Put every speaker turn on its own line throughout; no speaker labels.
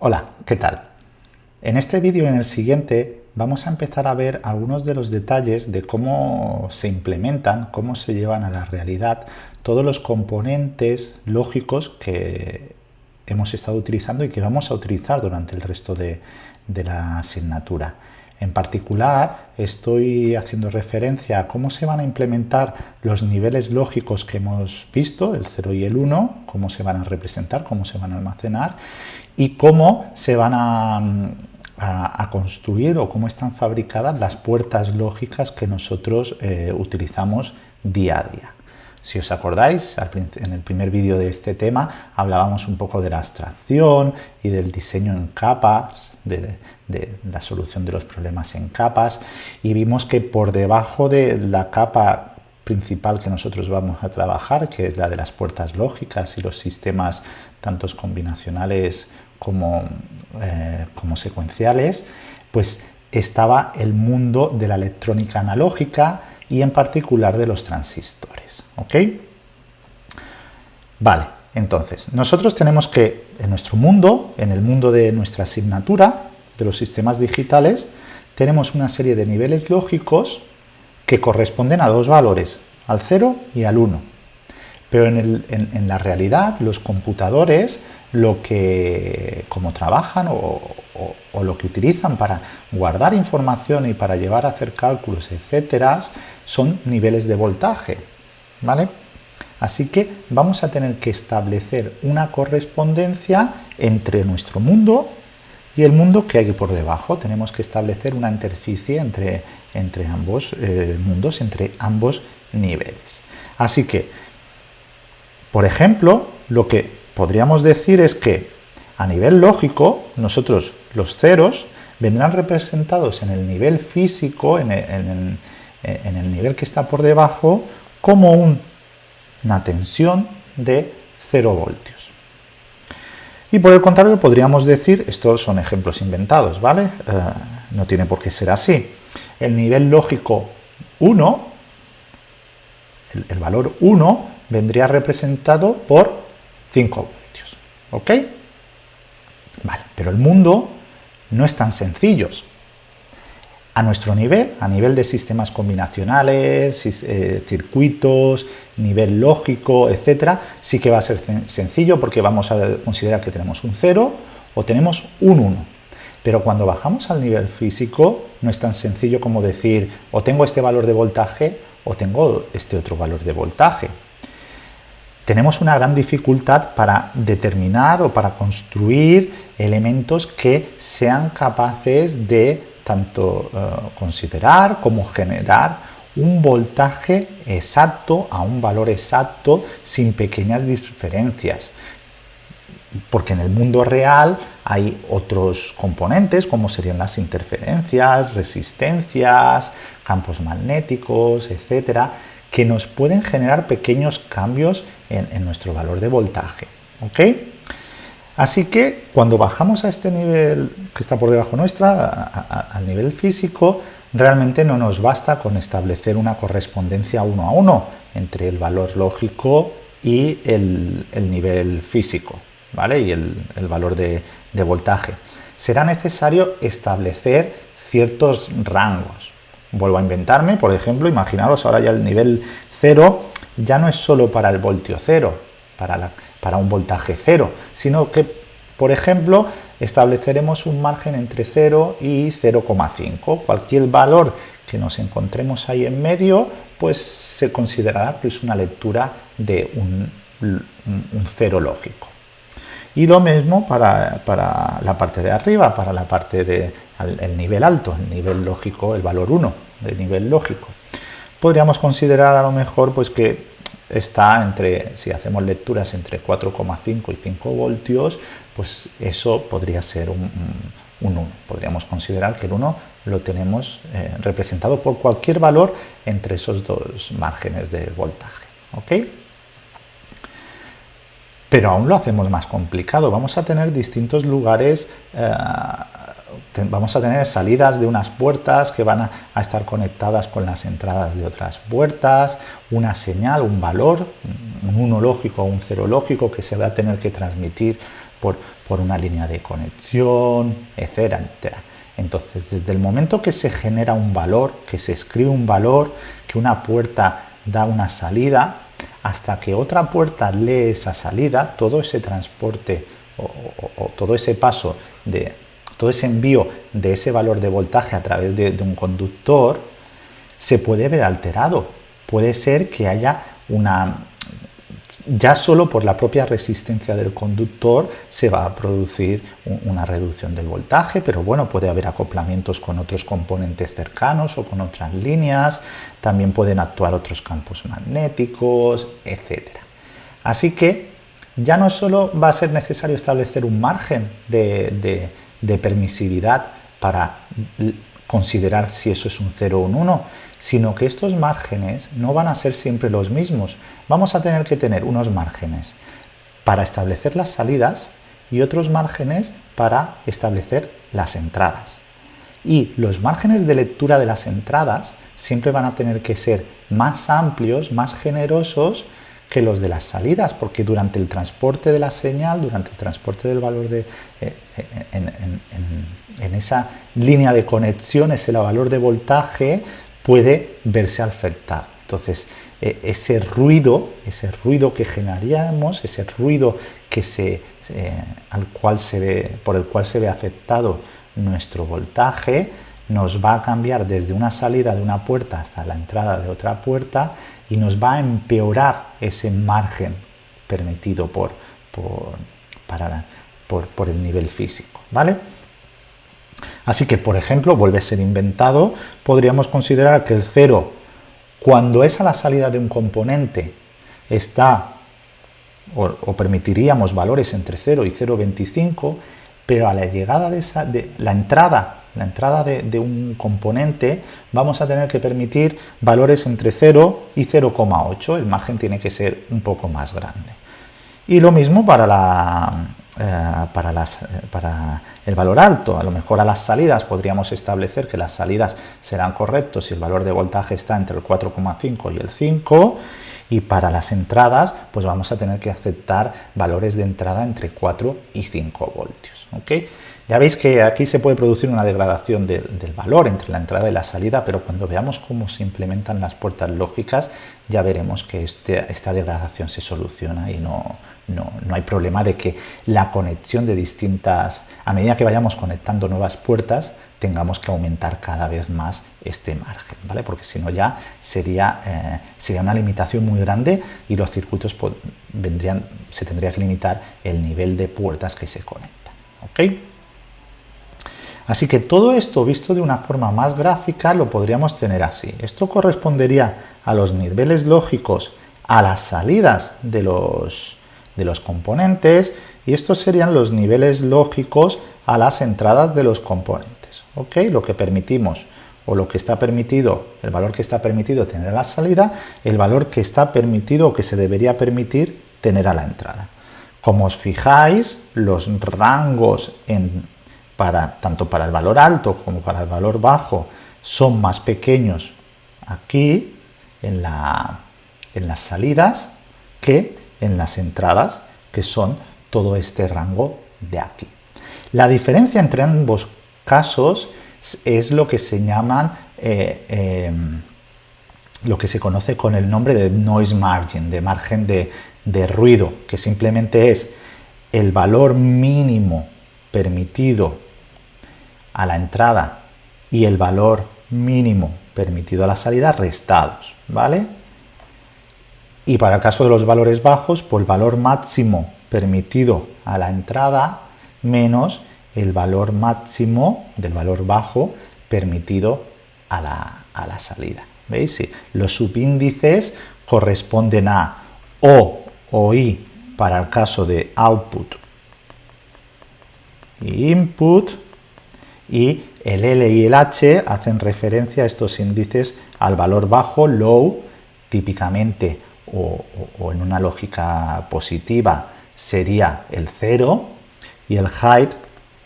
Hola, ¿qué tal? En este vídeo y en el siguiente vamos a empezar a ver algunos de los detalles de cómo se implementan, cómo se llevan a la realidad todos los componentes lógicos que hemos estado utilizando y que vamos a utilizar durante el resto de, la asignatura. En particular, estoy haciendo referencia a cómo se van a implementar los niveles lógicos que hemos visto, el 0 y el 1, cómo se van a representar, cómo se van a almacenar y cómo se van a, construir o cómo están fabricadas las puertas lógicas que nosotros eh, utilizamos día a día. Si os acordáis, en el primer vídeo de este tema hablábamos un poco de la abstracción y del diseño en capas, de, la solución de los problemas en capas, y vimos que por debajo de la capa principal que nosotros vamos a trabajar, que es la de las puertas lógicas y los sistemas tantos combinacionales como, eh, como secuenciales, pues estaba el mundo de la electrónica analógica y en particular de los transistores. ¿ok? Vale, entonces, nosotros tenemos que, en nuestro mundo, en el mundo de nuestra asignatura, de los sistemas digitales, tenemos una serie de niveles lógicos que corresponden a dos valores, al 0 y al 1. Pero en, la realidad, los computadores, lo que, como trabajan o, lo que utilizan para guardar información y para llevar a hacer cálculos, etcétera, son niveles de voltaje. ¿vale? Así que vamos a tener que establecer una correspondencia entre nuestro mundo y el mundo que hay por debajo. Tenemos que establecer una interficie entre, entre ambos eh, mundos, entre ambos niveles. Así que, por ejemplo, lo que podríamos decir es que a nivel lógico, nosotros los ceros vendrán representados en el nivel físico, en el nivel que está por debajo, como una tensión de 0 voltios. Y por el contrario podríamos decir, estos son ejemplos inventados, ¿vale? Eh, no tiene por qué ser así. El nivel lógico 1, el, valor 1, vendría representado por 5 voltios, ¿ok? Vale, pero el mundo no es tan sencillo. A nuestro nivel, a nivel de sistemas combinacionales, eh, circuitos, nivel lógico, etcétera, sí que va a ser sencillo porque vamos a considerar que tenemos un 0 o tenemos un 1. Pero cuando bajamos al nivel físico no es tan sencillo como decir o tengo este valor de voltaje o tengo este otro valor de voltaje. Tenemos una gran dificultad para determinar o para construir elementos que sean capaces de tanto eh, considerar como generar un voltaje exacto a un valor exacto sin pequeñas diferencias. Porque en el mundo real hay otros componentes como serían las interferencias, resistencias, campos magnéticos, etcétera, que nos pueden generar pequeños cambios en, nuestro valor de voltaje. Así que cuando bajamos a este nivel que está por debajo nuestra, al nivel físico, realmente no nos basta con establecer una correspondencia uno a uno entre el valor lógico y el, nivel físico, ¿vale? Y el, valor de voltaje. Será necesario establecer ciertos rangos. Vuelvo a inventarme, por ejemplo, imaginaros ahora ya el nivel 0 ya no es solo para el voltio cero, para la para un voltaje cero, sino que, por ejemplo, estableceremos un margen entre 0 y 0,5. Cualquier valor que nos encontremos ahí en medio, pues se considerará que es una lectura de un, cero lógico. Y lo mismo para, la parte de arriba, para la parte del el nivel alto, el nivel lógico, el valor 1 de nivel lógico. Podríamos considerar a lo mejor pues que está entre, si hacemos lecturas entre 4,5 y 5 voltios, pues eso podría ser un, 1. Podríamos considerar que el 1 lo tenemos eh, representado por cualquier valor entre esos dos márgenes de voltaje. ¿ok? Pero aún lo hacemos más complicado. Vamos a tener distintos lugares eh, vamos a tener salidas de unas puertas que van a, estar conectadas con las entradas de otras puertas, una señal, un valor, un 1 lógico o un 0 lógico que se va a tener que transmitir por, por una línea de conexión, etcétera. Entonces, desde el momento que se genera un valor, que se escribe un valor, que una puerta da una salida, hasta que otra puerta lee esa salida, todo ese transporte o, todo ese paso de todo ese envío de ese valor de voltaje a través de, de un conductor se puede ver alterado. Puede ser que haya una, ya solo por la propia resistencia del conductor se va a producir una reducción del voltaje, pero bueno, puede haber acoplamientos con otros componentes cercanos o con otras líneas, también pueden actuar otros campos magnéticos, etc. Así que ya no solo va a ser necesario establecer un margen de, de permisividad para considerar si eso es un 0 o un 1, sino que estos márgenes no van a ser siempre los mismos. Vamos a tener que tener unos márgenes para establecer las salidas y otros márgenes para establecer las entradas. Y los márgenes de lectura de las entradas siempre van a tener que ser más amplios, más generosos que los de las salidas, porque durante el transporte de la señal, durante el transporte del valor de, eh, en, esa línea de conexión, ese valor de voltaje, puede verse afectado. Entonces, e, ese ruido, ese ruido que generaríamos, ese ruido que se, eh, al cual se ve, por el cual se ve afectado nuestro voltaje, nos va a cambiar desde una salida de una puerta hasta la entrada de otra puerta y nos va a empeorar ese margen permitido por, por, por, por el nivel físico. ¿vale? Así que, por ejemplo, vuelve a ser inventado, podríamos considerar que el 0, cuando es a la salida de un componente, está, o, permitiríamos valores entre 0 y 0,25, pero a la llegada de, esa, de la entrada, la entrada de, de, un componente, vamos a tener que permitir valores entre 0 y 0,8, el margen tiene que ser un poco más grande. Y lo mismo para la, eh, eh, para, el valor alto. A lo mejor a las salidas podríamos establecer que las salidas serán correctos si el valor de voltaje está entre el 4,5 y el 5 y para las entradas pues vamos a tener que aceptar valores de entrada entre 4 y 5 voltios. ¿okay? Ya veis que aquí se puede producir una degradación del valor entre la entrada y la salida, pero cuando veamos cómo se implementan las puertas lógicas ya veremos que este, esta degradación se soluciona y no, no, hay problema de que la conexión de distintas, a medida que vayamos conectando nuevas puertas, tengamos que aumentar cada vez más este margen, ¿vale? Porque si no ya sería, eh, sería una limitación muy grande y los circuitos vendrían, se tendría que limitar el nivel de puertas que se conectan, ¿ok? Así que todo esto visto de una forma más gráfica lo podríamos tener así. Esto correspondería a los niveles lógicos a las salidas de los, de los componentes y estos serían los niveles lógicos a las entradas de los componentes. ¿ok? Lo que permitimos o lo que está permitido, el valor que está permitido tener a la salida, el valor que está permitido o que se debería permitir tener a la entrada. Como os fijáis, los rangos en, para, tanto para el valor alto como para el valor bajo son más pequeños aquí en, la, en las salidas que en las entradas, que son todo este rango de aquí. La diferencia entre ambos casos es lo que se llaman, eh, em, lo que se conoce con el nombre de noise margin, de margen de, de ruido, que simplemente es el valor mínimo permitido a la entrada y el valor mínimo permitido a la salida restados, ¿vale? Y para el caso de los valores bajos, por el valor máximo permitido a la entrada menos el valor máximo del valor bajo permitido a la, salida. ¿Veis? Los subíndices corresponden a O o I para el caso de output y input y el L y el H hacen referencia a estos índices al valor bajo, low, típicamente o, en una lógica positiva sería el 0 y el height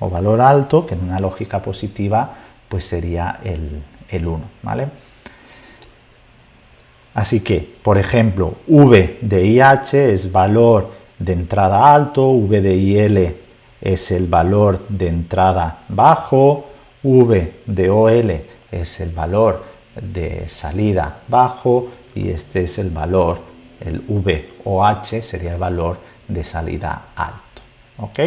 o valor alto, que en una lógica positiva pues sería el, el 1. ¿vale? Así que, por ejemplo, V de IH es valor de entrada alto, V de IL es el valor de entrada bajo, V de OL es el valor de salida bajo y este es el valor, el VOH sería el valor de salida alto. ¿ok?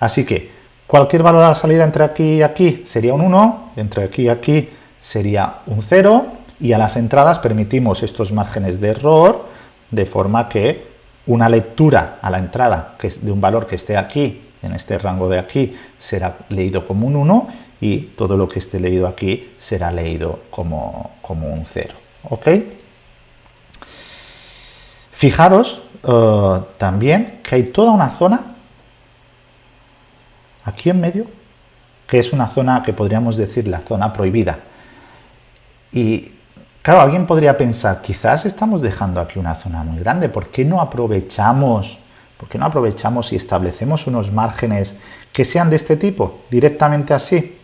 Así que cualquier valor a la salida entre aquí y aquí sería un 1, entre aquí y aquí sería un 0 y a las entradas permitimos estos márgenes de error de forma que una lectura a la entrada que es de un valor que esté aquí, en este rango de aquí, será leído como un 1 y todo lo que esté leído aquí será leído como, como un 0. ¿Ok? Fijaros eh, también que hay toda una zona aquí en medio, que es una zona que podríamos decir la zona prohibida. Y claro, alguien podría pensar, quizás estamos dejando aquí una zona muy grande, ¿por qué no aprovechamos, por qué no aprovechamos y establecemos unos márgenes que sean de este tipo, directamente así?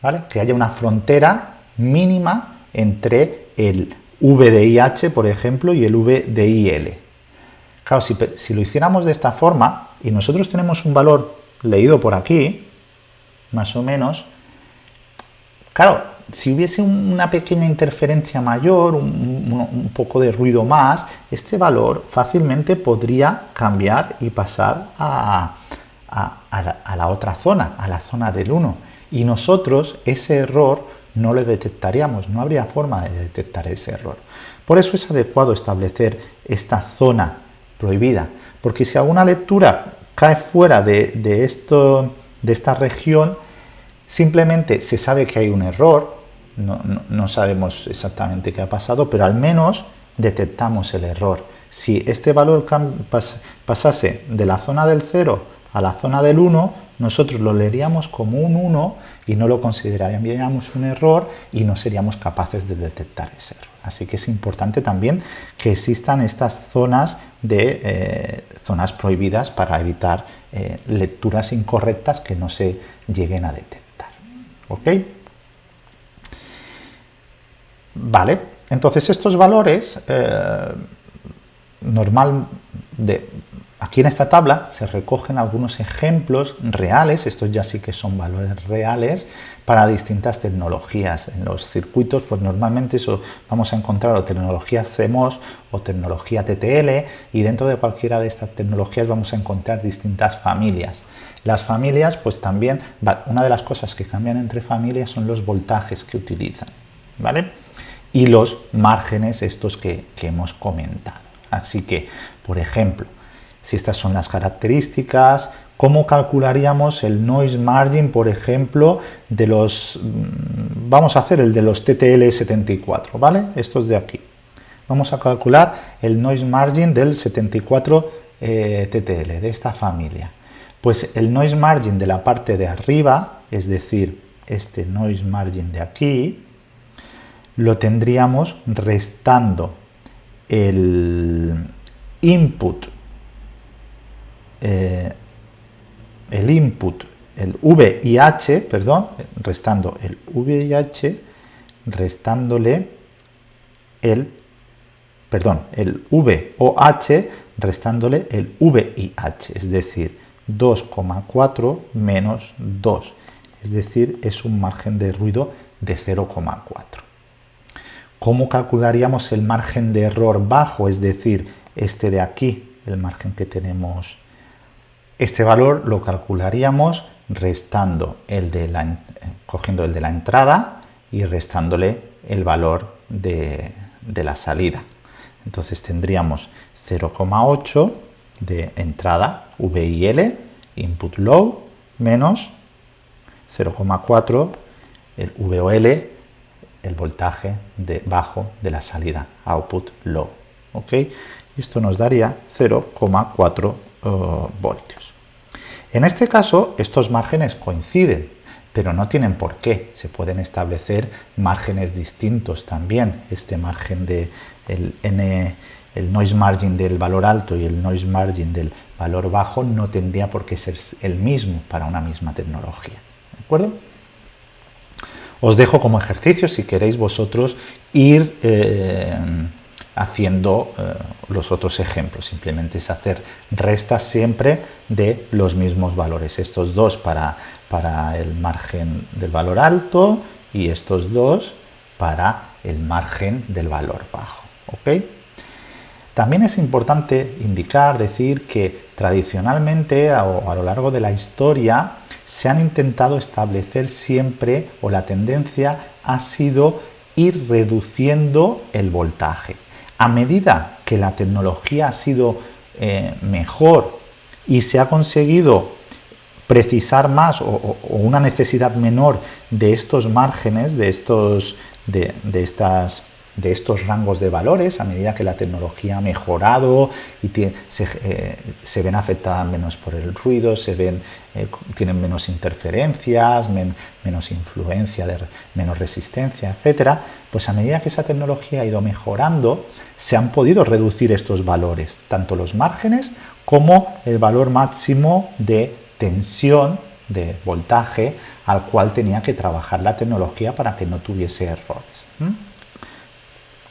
¿Vale? Que haya una frontera mínima entre el V de IH, por ejemplo, y el V de IL. Claro, si, si lo hiciéramos de esta forma, y nosotros tenemos un valor leído por aquí, más o menos, claro, si hubiese una pequeña interferencia mayor, un, poco de ruido más, este valor fácilmente podría cambiar y pasar a, la, a, la, otra zona, a la zona del 1. Y nosotros ese error no lo detectaríamos, no habría forma de detectar ese error. Por eso es adecuado establecer esta zona prohibida, porque si alguna lectura cae fuera de, esto, de esta región, simplemente se sabe que hay un error, no, sabemos exactamente qué ha pasado, pero al menos detectamos el error. Si este valor pasase de la zona del 0 a la zona del 1, nosotros lo leeríamos como un 1 y no lo consideraríamos un error y no seríamos capaces de detectar ese error. Así que es importante también que existan estas zonas de eh, zonas prohibidas para evitar eh, lecturas incorrectas que no se lleguen a detectar. ¿Ok? Vale, entonces estos valores eh, normal de, Aquí en esta tabla se recogen algunos ejemplos reales, estos ya sí que son valores reales, para distintas tecnologías. En los circuitos, pues normalmente eso vamos a encontrar o tecnología CMOS o tecnología TTL y dentro de cualquiera de estas tecnologías vamos a encontrar distintas familias. Las familias, pues también, una de las cosas que cambian entre familias son los voltajes que utilizan, ¿vale? Y los márgenes estos que, que hemos comentado. Así que, por ejemplo, si estas son las características, cómo calcularíamos el noise margin, por ejemplo, de los, mm, vamos a hacer el de los TTL74, ¿vale? Estos de aquí. Vamos a calcular el noise margin del 74 eh, TTL, de esta familia. Pues el noise margin de la parte de arriba, es decir, este noise margin de aquí, lo tendríamos restando el input eh, el input, el VIH, perdón, restando el VIH, restándole el, perdón, el VOH, restándole el VIH, es decir, 2,4 menos 2, es decir, es un margen de ruido de 0,4. ¿Cómo calcularíamos el margen de error bajo, es decir, este de aquí, el margen que tenemos este valor lo calcularíamos restando el de la, cogiendo el de la entrada y restándole el valor de, la salida. Entonces tendríamos 0,8 de entrada VIL, input low, menos 0,4 el VOL, el voltaje de bajo de la salida, output low. ¿ok? Esto nos daría 0,4 voltios. En este caso, estos márgenes coinciden, pero no tienen por qué. Se pueden establecer márgenes distintos también. Este margen de el noise margin del valor alto y el noise margin del valor bajo no tendría por qué ser el mismo para una misma tecnología. ¿De acuerdo? Os dejo como ejercicio si queréis vosotros ir eh, haciendo eh, los otros ejemplos. Simplemente es hacer restas siempre de los mismos valores. Estos dos para, para el margen del valor alto y estos dos para el margen del valor bajo. También es importante indicar, decir que tradicionalmente a lo largo de la historia se han intentado establecer siempre o la tendencia ha sido ir reduciendo el voltaje. A medida que la tecnología ha sido eh, mejor y se ha conseguido precisar más o, una necesidad menor de estos márgenes, de, estos, de, estas de estos rangos de valores a medida que la tecnología ha mejorado y se, se, ven afectadas menos por el ruido, se ven, eh, tienen menos interferencias, menos influencia, de, menos resistencia, etc., pues a medida que esa tecnología ha ido mejorando, se han podido reducir estos valores, tanto los márgenes como el valor máximo de tensión, de voltaje, al cual tenía que trabajar la tecnología para que no tuviese errores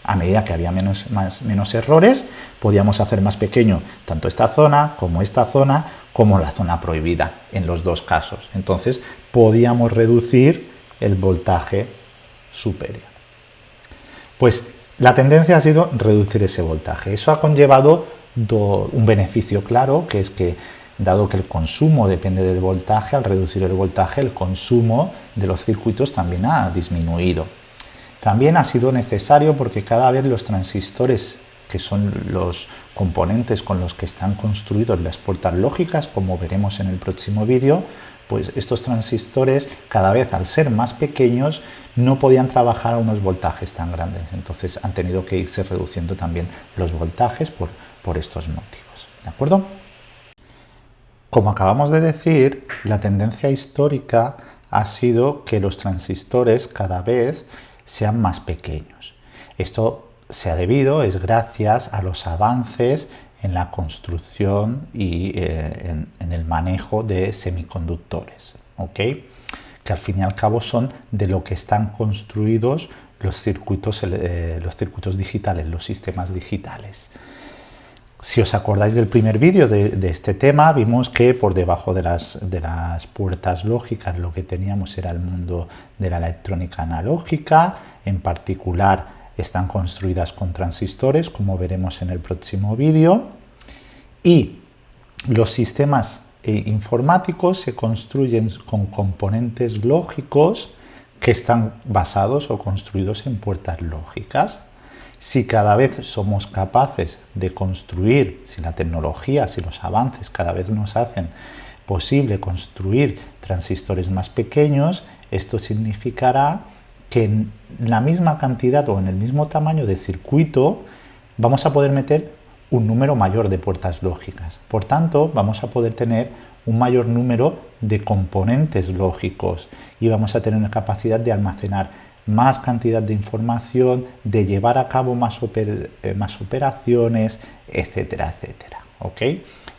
a medida que había menos, menos errores, podíamos hacer más pequeño tanto esta zona como esta zona, como la zona prohibida en los dos casos. Entonces podíamos reducir el voltaje superior. Pues la tendencia ha sido reducir ese voltaje. Eso ha conllevado un beneficio claro, que es que dado que el consumo depende del voltaje, al reducir el voltaje, el consumo de los circuitos también ha disminuido. También ha sido necesario porque cada vez los transistores, que son los componentes con los que están construidos las puertas lógicas, como veremos en el próximo vídeo, pues estos transistores cada vez al ser más pequeños no podían trabajar a unos voltajes tan grandes, entonces han tenido que irse reduciendo también los voltajes por, por estos motivos. ¿De acuerdo? Como acabamos de decir, la tendencia histórica ha sido que los transistores cada vez sean más pequeños. Esto se ha debido, es gracias a los avances en la construcción y eh, en, el manejo de semiconductores. Que al fin y al cabo son de lo que están construidos los circuitos, eh, los circuitos digitales, los sistemas digitales. Si os acordáis del primer vídeo de, este tema, vimos que por debajo de las, de las puertas lógicas lo que teníamos era el mundo de la electrónica analógica, en particular están construidas con transistores, como veremos en el próximo vídeo, y los sistemas eh, informáticos se construyen con componentes lógicos que están basados o construidos en puertas lógicas. Si cada vez somos capaces de construir, si la tecnología, si los avances cada vez nos hacen posible construir transistores más pequeños, esto significará que en la misma cantidad o en el mismo tamaño de circuito vamos a poder meter un número mayor de puertas lógicas. Por tanto, vamos a poder tener un mayor número de componentes lógicos y vamos a tener una capacidad de almacenar más cantidad de información, de llevar a cabo más, eh, operaciones, etcétera, etcétera. ¿ok?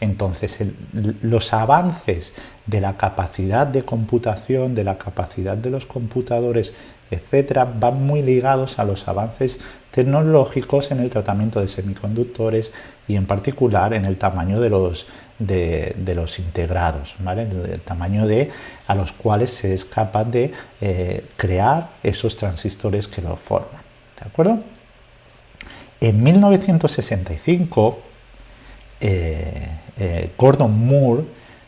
Entonces, los avances de la capacidad de computación, de la capacidad de los computadores, etcétera, van muy ligados a los avances tecnológicos en el tratamiento de semiconductores y en particular en el tamaño de los, de, los integrados, ¿vale? el, tamaño de a los cuales se es capaz de eh, crear esos transistores que lo forman. ¿De acuerdo? En 1965, eh, eh, Gordon Moore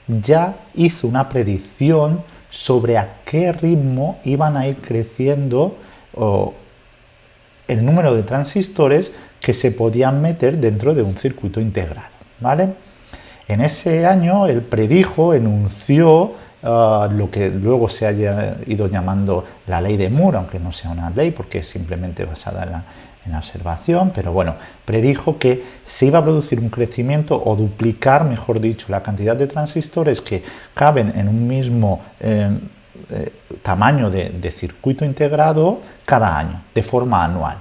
ya hizo una predicción sobre a qué ritmo iban a ir creciendo el número de transistores que se podían meter dentro de un circuito integrado. ¿vale? En ese año él predijo, enunció ah, lo que luego se haya ido llamando la ley de Moore, aunque no sea una ley porque es simplemente basada en la, observación, pero bueno, predijo que se iba a producir un crecimiento o duplicar, mejor dicho, la cantidad de transistores que caben en un mismo em, eh, tamaño de, circuito integrado cada año, de forma anual.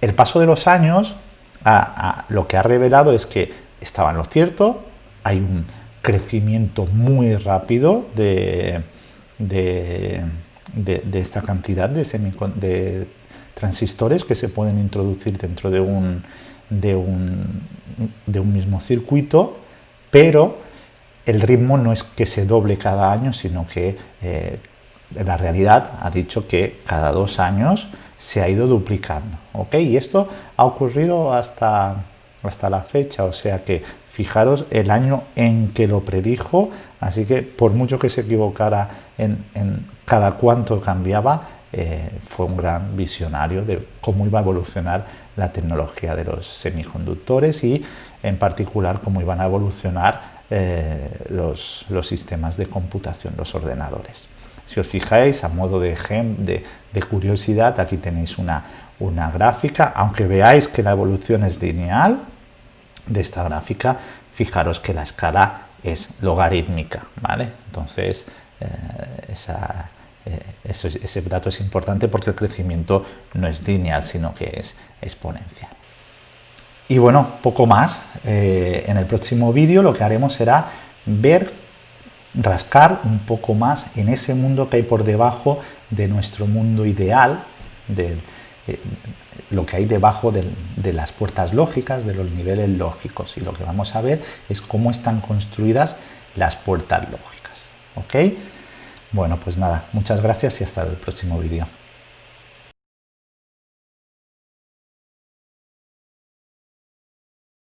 El paso de los años lo que ha revelado es que estaba en lo cierto, hay un crecimiento muy rápido de, esta cantidad de, transistores que se pueden introducir dentro de un, un mismo circuito, pero el ritmo no es que se doble cada año, sino que eh, la realidad ha dicho que cada dos años se ha ido duplicando. ¿ok? Y esto ha ocurrido hasta, hasta la fecha, o sea que fijaros el año en que lo predijo, así que por mucho que se equivocara en, cada cuánto cambiaba, eh, fue un gran visionario de cómo iba a evolucionar la tecnología de los semiconductores y en particular cómo iban a evolucionar eh, los, los sistemas de computación, los ordenadores. Si os fijáis, a modo de, de, curiosidad, aquí tenéis una, una gráfica, aunque veáis que la evolución es lineal de esta gráfica, fijaros que la escala es logarítmica, ¿vale? Entonces, eh, eh, ese dato es importante porque el crecimiento no es lineal, sino que es exponencial. Y bueno, poco más. Eh, en el próximo vídeo lo que haremos será ver rascar un poco más en ese mundo que hay por debajo de nuestro mundo ideal, de eh, lo que hay debajo de, de, las puertas lógicas, de los niveles lógicos. Y lo que vamos a ver es cómo están construidas las puertas lógicas. ¿Ok? Bueno, pues nada, muchas gracias y hasta el próximo vídeo.